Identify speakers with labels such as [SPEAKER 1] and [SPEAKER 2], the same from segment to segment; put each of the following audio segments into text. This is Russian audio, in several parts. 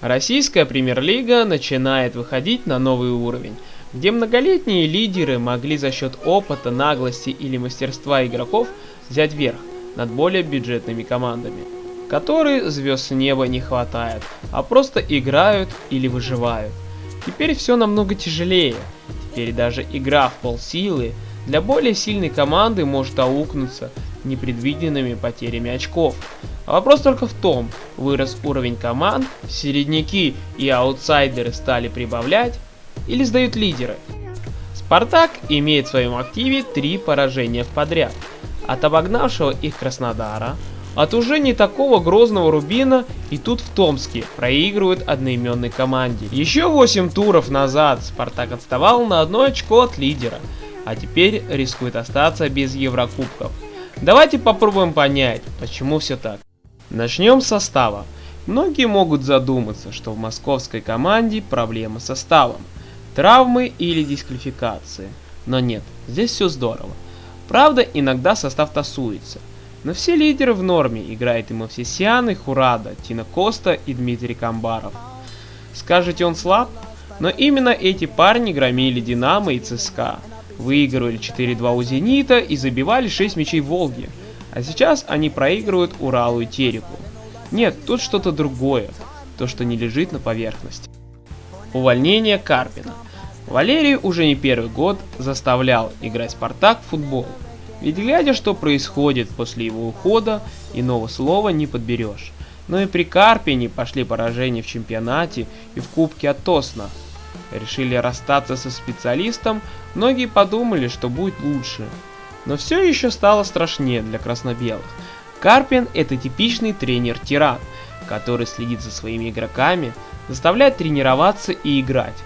[SPEAKER 1] Российская премьер-лига начинает выходить на новый уровень, где многолетние лидеры могли за счет опыта, наглости или мастерства игроков взять верх над более бюджетными командами, которые звезд неба не хватает, а просто играют или выживают. Теперь все намного тяжелее, теперь даже игра в полсилы для более сильной команды может аукнуться непредвиденными потерями очков. А вопрос только в том, вырос уровень команд, середняки и аутсайдеры стали прибавлять или сдают лидеры. Спартак имеет в своем активе три поражения в подряд. От обогнавшего их Краснодара, от уже не такого грозного Рубина и тут в Томске проигрывают одноименной команде. Еще 8 туров назад Спартак отставал на одно очко от лидера, а теперь рискует остаться без Еврокубков. Давайте попробуем понять, почему все так. Начнем с состава. Многие могут задуматься, что в московской команде проблемы с составом, травмы или дисквалификации. Но нет, здесь все здорово. Правда, иногда состав тасуется. Но все лидеры в норме, играет и Мовсисян, и Хурада, Тина Коста и Дмитрий Камбаров. Скажете он слаб? Но именно эти парни громили Динамо и ЦСКА выигрывали 4-2 у Зенита и забивали 6 мячей Волги. А сейчас они проигрывают Уралу и Тереку. Нет, тут что-то другое, то что не лежит на поверхности. Увольнение Карпина. Валерий уже не первый год заставлял играть Спартак в футбол. Ведь глядя, что происходит после его ухода, иного слова не подберешь. Но и при Карпине пошли поражения в чемпионате и в Кубке от Тосна, решили расстаться со специалистом, многие подумали, что будет лучше. Но все еще стало страшнее для красно-белых. Карпин это типичный тренер-тиран, который следит за своими игроками, заставляет тренироваться и играть.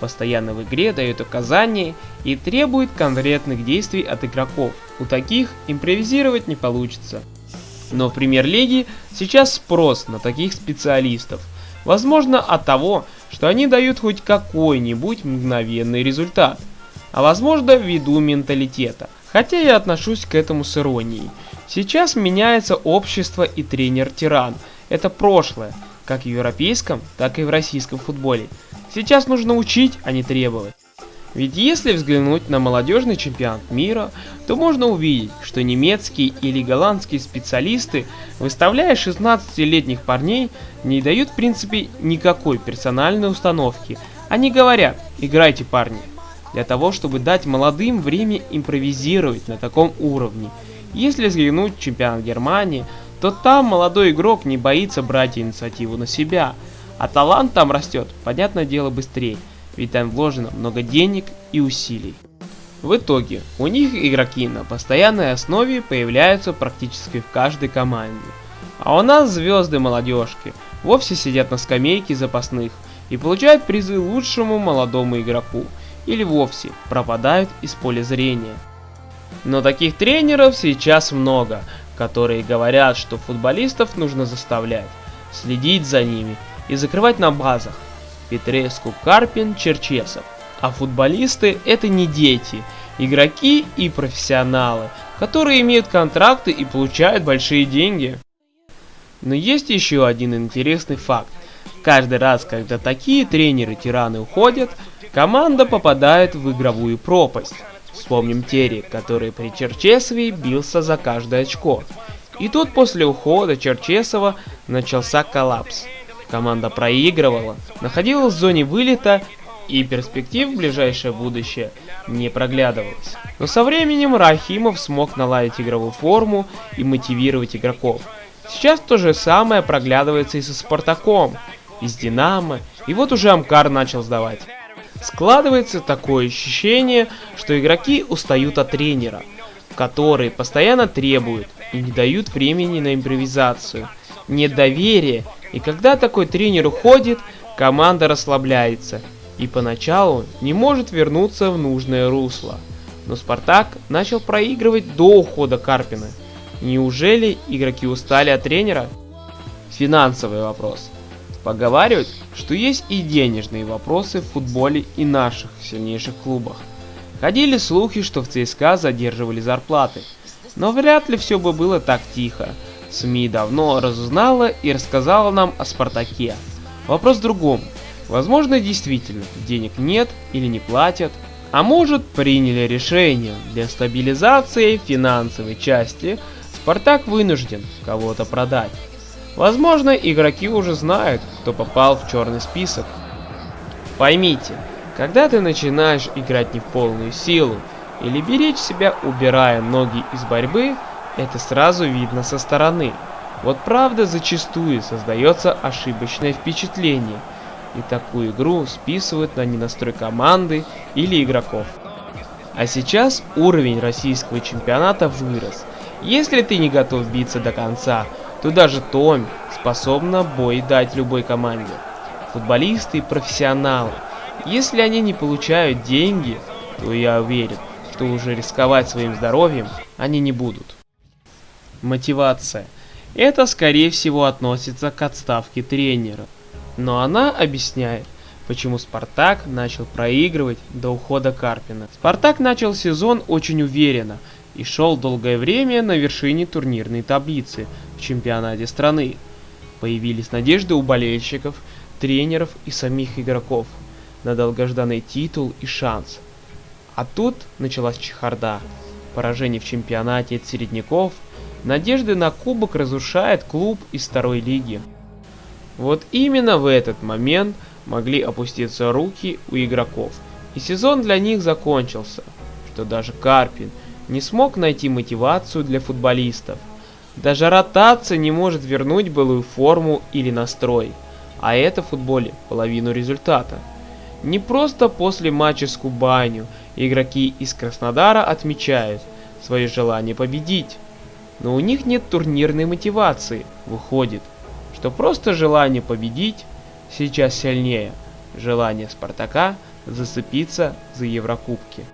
[SPEAKER 1] Постоянно в игре дает указания и требует конкретных действий от игроков. У таких импровизировать не получится. Но в премьер-лиге сейчас спрос на таких специалистов. Возможно от того, что они дают хоть какой-нибудь мгновенный результат, а возможно ввиду менталитета, хотя я отношусь к этому с иронией. Сейчас меняется общество и тренер-тиран, это прошлое, как в европейском, так и в российском футболе. Сейчас нужно учить, а не требовать. Ведь если взглянуть на молодежный чемпионат мира, то можно увидеть, что немецкие или голландские специалисты, выставляя 16-летних парней, не дают в принципе никакой персональной установки. Они говорят, играйте парни, для того, чтобы дать молодым время импровизировать на таком уровне. Если взглянуть чемпионат Германии, то там молодой игрок не боится брать инициативу на себя, а талант там растет, понятное дело, быстрее ведь там вложено много денег и усилий. В итоге, у них игроки на постоянной основе появляются практически в каждой команде. А у нас звезды молодежки вовсе сидят на скамейке запасных и получают призы лучшему молодому игроку, или вовсе пропадают из поля зрения. Но таких тренеров сейчас много, которые говорят, что футболистов нужно заставлять, следить за ними и закрывать на базах, Петреску, Карпин, Черчесов. А футболисты это не дети, игроки и профессионалы, которые имеют контракты и получают большие деньги. Но есть еще один интересный факт. Каждый раз, когда такие тренеры-тираны уходят, команда попадает в игровую пропасть. Вспомним Терри, который при Черчесове бился за каждое очко. И тут после ухода Черчесова начался коллапс. Команда проигрывала, находилась в зоне вылета и перспектив в ближайшее будущее не проглядывалось. Но со временем Рахимов смог наладить игровую форму и мотивировать игроков. Сейчас то же самое проглядывается и со Спартаком, и с Динамо, и вот уже Амкар начал сдавать. Складывается такое ощущение, что игроки устают от тренера, который постоянно требует и не дают времени на импровизацию. Нет доверия и когда такой тренер уходит, команда расслабляется и поначалу не может вернуться в нужное русло. Но Спартак начал проигрывать до ухода Карпина. Неужели игроки устали от тренера? Финансовый вопрос. Поговаривают, что есть и денежные вопросы в футболе и наших сильнейших клубах. Ходили слухи, что в ЦСКА задерживали зарплаты. Но вряд ли все бы было так тихо. СМИ давно разузнала и рассказала нам о Спартаке. Вопрос в другом. Возможно, действительно, денег нет или не платят, а может приняли решение для стабилизации финансовой части Спартак вынужден кого-то продать. Возможно, игроки уже знают, кто попал в черный список. Поймите, когда ты начинаешь играть не в полную силу или беречь себя, убирая ноги из борьбы, это сразу видно со стороны. Вот правда зачастую создается ошибочное впечатление, и такую игру списывают на ненастрой команды или игроков. А сейчас уровень российского чемпионата вырос. Если ты не готов биться до конца, то даже Том способна бой дать любой команде. Футболисты профессионалы. Если они не получают деньги, то я уверен, что уже рисковать своим здоровьем они не будут. Мотивация. Это скорее всего относится к отставке тренера. Но она объясняет, почему Спартак начал проигрывать до ухода Карпина. Спартак начал сезон очень уверенно и шел долгое время на вершине турнирной таблицы в чемпионате страны. Появились надежды у болельщиков, тренеров и самих игроков на долгожданный титул и шанс. А тут началась чехарда. Поражение в чемпионате от середняков – Надежды на кубок разрушает клуб из второй лиги. Вот именно в этот момент могли опуститься руки у игроков, и сезон для них закончился, что даже Карпин не смог найти мотивацию для футболистов. Даже ротация не может вернуть былую форму или настрой, а это в футболе половину результата. Не просто после матча с Кубанью игроки из Краснодара отмечают свое желание победить, но у них нет турнирной мотивации. Выходит, что просто желание победить сейчас сильнее желание Спартака зацепиться за Еврокубки.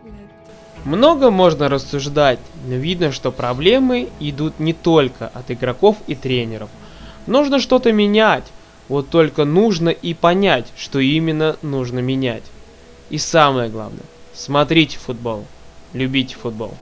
[SPEAKER 1] Много можно рассуждать, но видно, что проблемы идут не только от игроков и тренеров. Нужно что-то менять, вот только нужно и понять, что именно нужно менять. И самое главное, смотрите футбол, любите футбол.